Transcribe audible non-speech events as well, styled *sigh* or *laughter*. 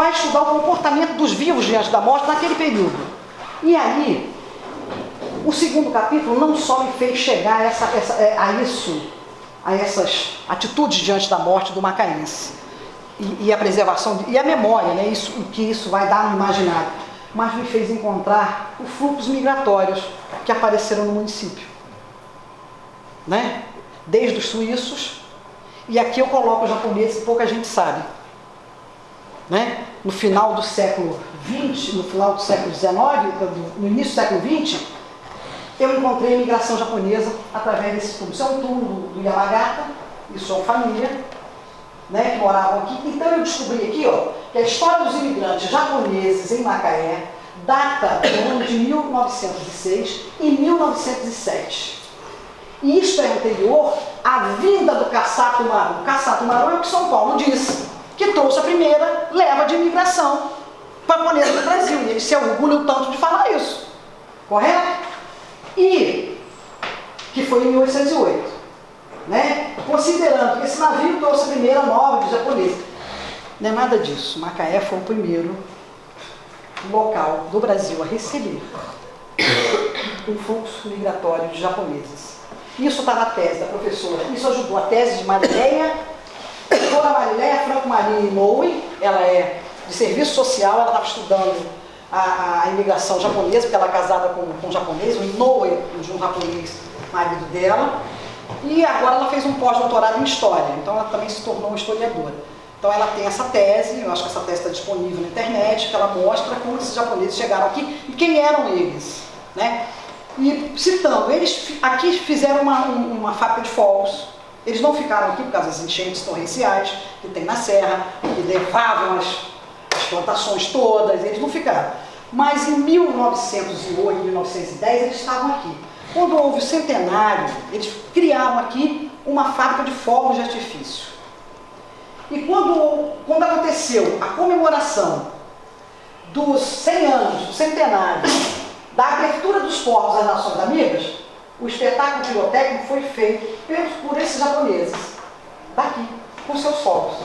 vai estudar o comportamento dos vivos diante da morte naquele período. E aí, o segundo capítulo não só me fez chegar a, essa, essa, é, a isso, a essas atitudes diante da morte do macaense, e, e a preservação, e a memória, né, isso, o que isso vai dar no imaginário, mas me fez encontrar os fluxos migratórios que apareceram no município. Né? Desde os suíços, e aqui eu coloco os japoneses pouca gente sabe. Né? No final do século XX, no final do século XIX, no início do século XX, eu encontrei a imigração japonesa através desse túmulo. Isso é um túmulo do Yamagata e sua família, né, que moravam aqui. Então eu descobri aqui ó, que a história dos imigrantes japoneses em Macaé data do ano de 1906 e 1907. E isto é anterior à vinda do Kassato Maru. Kassato Maru é o que São Paulo disse, que trouxe a primeira leva de imigração japonesa do Brasil. E ele se orgulha tanto de falar isso. Correto? E que foi em 1808. Né? Considerando que esse navio trouxe a primeira nova de japonês. Não é nada disso. Macaé foi o primeiro local do Brasil a receber *coughs* um fluxo migratório de japoneses. Isso está na tese da professora. Isso ajudou a tese de Marileia, doutora Marileia Franco Maria Inoue, ela é de serviço social, ela estava estudando a, a, imigração japonesa, porque ela é casada com, com um japonês, o Inoue, de um japonês, marido dela, e agora ela fez um pós-doutorado em História, então ela também se tornou historiadora. Então ela tem essa tese, eu acho que essa tese está disponível na internet, que ela mostra como esses japoneses chegaram aqui e quem eram eles. Né? E citando, eles aqui fizeram uma, uma fábrica de fogos, eles não ficaram aqui por causa das enchentes torrenciais que tem na serra, que levavam as, as plantações todas, eles não ficaram. Mas em 1908, 1910, eles estavam aqui. Quando houve o centenário, eles criaram aqui uma fábrica de fogos de artifício. E quando, quando aconteceu a comemoração dos 100 anos, do centenário, da abertura dos povos às Nações Amigas, o espetáculo pirotécnico foi feito por esses japoneses, daqui, com seus fogos.